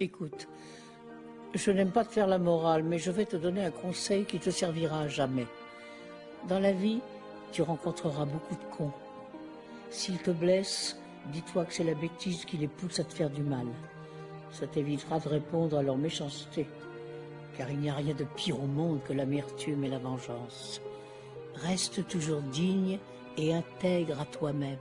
Écoute, je n'aime pas te faire la morale, mais je vais te donner un conseil qui te servira à jamais. Dans la vie, tu rencontreras beaucoup de cons. S'ils te blessent, dis-toi que c'est la bêtise qui les pousse à te faire du mal. Ça t'évitera de répondre à leur méchanceté, car il n'y a rien de pire au monde que l'amertume et la vengeance. Reste toujours digne et intègre à toi-même.